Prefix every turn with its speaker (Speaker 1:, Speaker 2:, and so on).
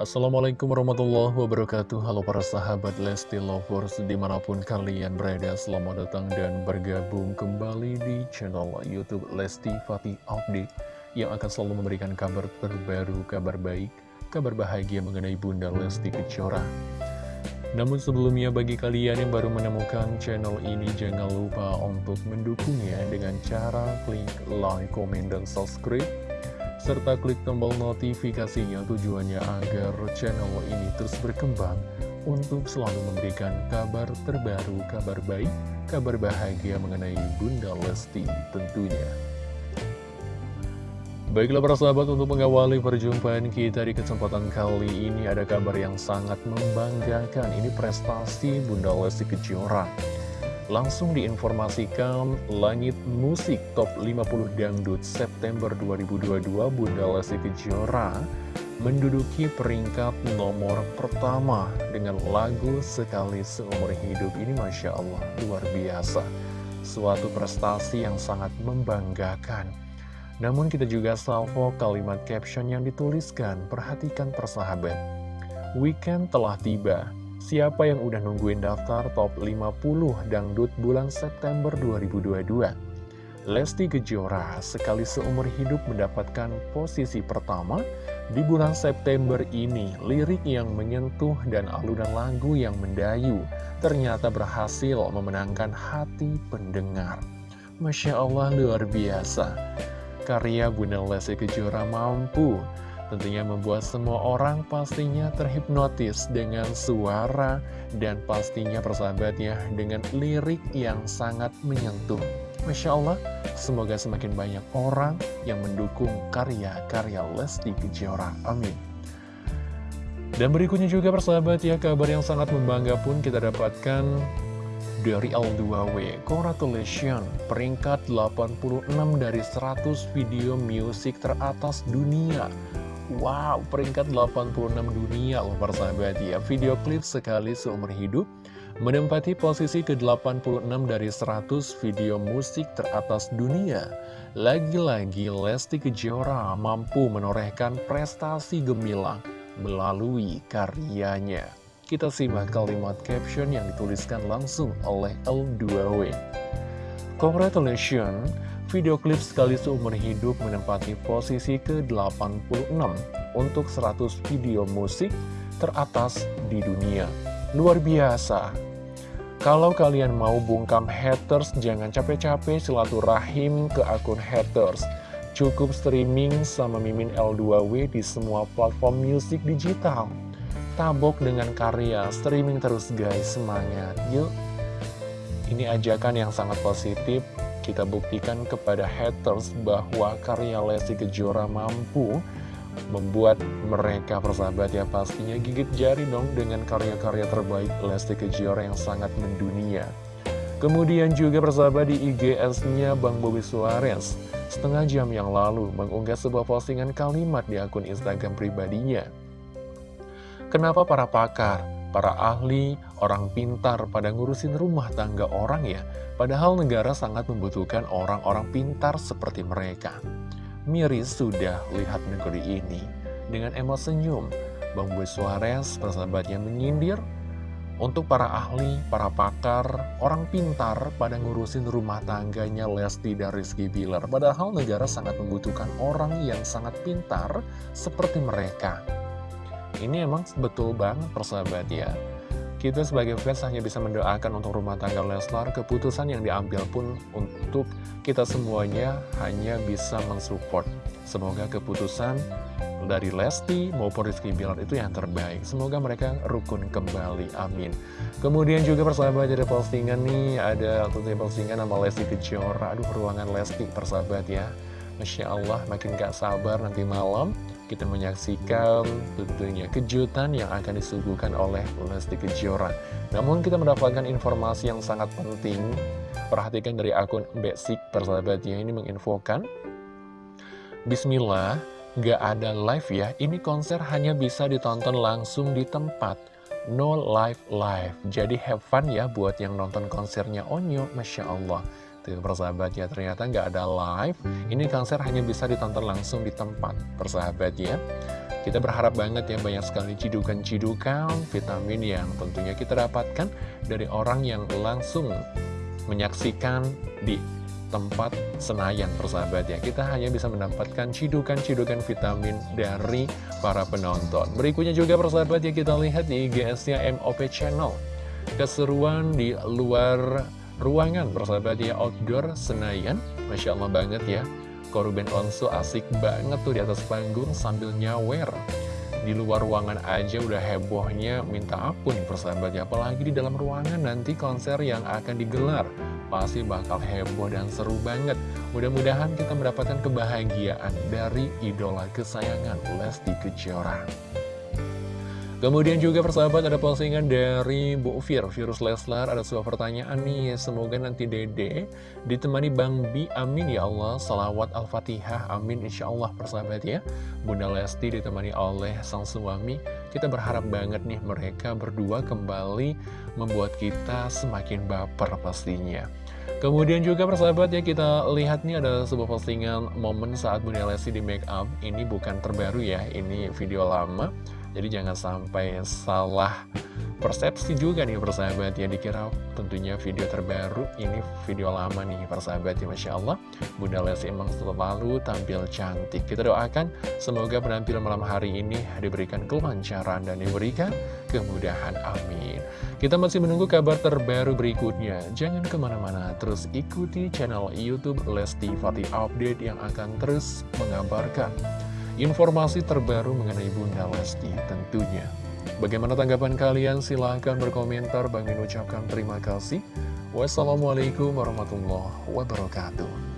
Speaker 1: Assalamualaikum warahmatullahi wabarakatuh. Halo para sahabat Lesti Lovers Di mana pun kalian berada Selamat datang dan bergabung kembali di channel Youtube Lesti Fatih Update Yang akan selalu memberikan kabar terbaru, kabar baik Kabar bahagia mengenai Bunda Lesti Kejora. Namun sebelumnya bagi kalian yang baru menemukan channel ini Jangan lupa untuk mendukungnya dengan cara klik like, komen, dan subscribe serta klik tombol notifikasinya tujuannya agar channel ini terus berkembang untuk selalu memberikan kabar terbaru, kabar baik, kabar bahagia mengenai Bunda Lesti tentunya. Baiklah para sahabat untuk mengawali perjumpaan kita di kesempatan kali ini ada kabar yang sangat membanggakan ini prestasi Bunda Lesti Kejora langsung diinformasikan Langit Musik Top 50 Dangdut September 2022 Bunda Lesti Kejora menduduki peringkat nomor pertama dengan lagu Sekali Seumur Hidup. Ini Masya Allah luar biasa. Suatu prestasi yang sangat membanggakan. Namun kita juga salvo kalimat caption yang dituliskan. Perhatikan persahabat. Weekend telah tiba Siapa yang udah nungguin daftar top 50 dangdut bulan September 2022? Lesti Kejora sekali seumur hidup mendapatkan posisi pertama di bulan September ini. Lirik yang menyentuh dan alunan lagu yang mendayu ternyata berhasil memenangkan hati pendengar. Masya Allah luar biasa. Karya Bunda Lesti Kejora mampu Tentunya membuat semua orang pastinya terhipnotis dengan suara dan pastinya persahabat ya dengan lirik yang sangat menyentuh. Masya Allah, semoga semakin banyak orang yang mendukung karya-karya Lesti Kejora. Amin. Dan berikutnya juga persahabat ya, kabar yang sangat membangga pun kita dapatkan dari L2W. Congratulations, peringkat 86 dari 100 video musik teratas dunia. Wow, peringkat 86 dunia loh persahabat ya. Video klip sekali seumur hidup Menempati posisi ke-86 dari 100 video musik teratas dunia. Lagi-lagi Lesti Kejora mampu menorehkan prestasi gemilang melalui karyanya. Kita simak kalimat caption yang dituliskan langsung oleh L2W Congratulations Video klip sekali seumur hidup menempati posisi ke-86 untuk 100 video musik teratas di dunia. Luar biasa. Kalau kalian mau bungkam haters, jangan capek-capek silaturahim ke akun haters. Cukup streaming sama Mimin L2W di semua platform musik digital. Tabok dengan karya, streaming terus guys, semangat. Yuk! Ini ajakan yang sangat positif kita buktikan kepada haters bahwa karya Lesti Kejora mampu membuat mereka persahabat ya pastinya gigit jari dong dengan karya-karya terbaik Lesti Kejora yang sangat mendunia. Kemudian juga persahabat di IGS-nya Bang Bobi Suarez setengah jam yang lalu mengunggah sebuah postingan kalimat di akun Instagram pribadinya. Kenapa para pakar para ahli, orang pintar pada ngurusin rumah tangga orang ya, padahal negara sangat membutuhkan orang-orang pintar seperti mereka. Miris sudah lihat negeri ini. Dengan emot senyum, Bang Boy Suarez, persahabatnya menyindir, untuk para ahli, para pakar, orang pintar pada ngurusin rumah tangganya Lesti dan Rizky Bilar. Padahal negara sangat membutuhkan orang yang sangat pintar seperti mereka. Ini emang betul banget persahabat ya. Kita sebagai fans hanya bisa mendoakan untuk rumah tangga Leslar. Keputusan yang diambil pun untuk kita semuanya hanya bisa mensupport. Semoga keputusan dari Lesti maupun Rizky Bilar itu yang terbaik. Semoga mereka rukun kembali, amin. Kemudian juga persahabat ada postingan nih. Ada tentunya postingan nama Lesti Kejora. Aduh ruangan Lesti persahabat ya. Masya Allah makin gak sabar nanti malam kita menyaksikan tentunya kejutan yang akan disuguhkan oleh Lesti Kejora. Namun kita mendapatkan informasi yang sangat penting. Perhatikan dari akun Basic persahabatnya ini menginfokan. Bismillah, gak ada live ya. Ini konser hanya bisa ditonton langsung di tempat. No live live. Jadi have fun ya buat yang nonton konsernya Onyo. Masya Allah. Tuh persahabat ya, ternyata nggak ada live. Ini konser hanya bisa ditonton langsung di tempat, persahabat ya. Kita berharap banget ya banyak sekali cidukan-cidukan vitamin yang tentunya kita dapatkan dari orang yang langsung menyaksikan di tempat Senayan persahabat ya Kita hanya bisa mendapatkan cidukan-cidukan vitamin dari para penonton Berikutnya juga persahabat ya kita lihat di IGS-nya MOP Channel Keseruan di luar ruangan persahabat ya outdoor Senayan. Masya Allah banget ya. Korban Onsu asik banget tuh di atas panggung sambil nyawer. Di luar ruangan aja udah hebohnya minta ampun nih persahabat ya. Apalagi di dalam ruangan nanti konser yang akan digelar. Pasti bakal heboh dan seru banget. Mudah-mudahan kita mendapatkan kebahagiaan dari idola kesayangan Lesti Kejora Kemudian juga persahabat ada postingan dari Bu Fir, Virus Leslar, ada sebuah pertanyaan nih, semoga nanti dede ditemani Bang Bi, amin ya Allah, salawat Al-Fatihah, amin insya Allah persahabat ya. Bunda Lesti ditemani oleh sang suami, kita berharap banget nih mereka berdua kembali membuat kita semakin baper pastinya. Kemudian juga persahabat ya kita lihat nih ada sebuah postingan momen saat Bunda Lesti di make up, ini bukan terbaru ya, ini video lama. Jadi jangan sampai salah persepsi juga nih persahabat ya Dikira tentunya video terbaru Ini video lama nih persahabat ya Masya Allah. Bunda Lesti emang selalu tampil cantik. Kita doakan semoga penampilan malam hari ini Diberikan kelancaran dan diberikan kemudahan Amin. Kita masih menunggu kabar terbaru berikutnya. Jangan ke mana-mana Terus ikuti channel Youtube Lesti Fatih Update Yang akan terus mengabarkan informasi terbaru mengenai Bunda Lesti tentunya. Bagaimana tanggapan kalian? Silahkan berkomentar. Bang Min ucapkan terima kasih. Wassalamualaikum warahmatullahi wabarakatuh.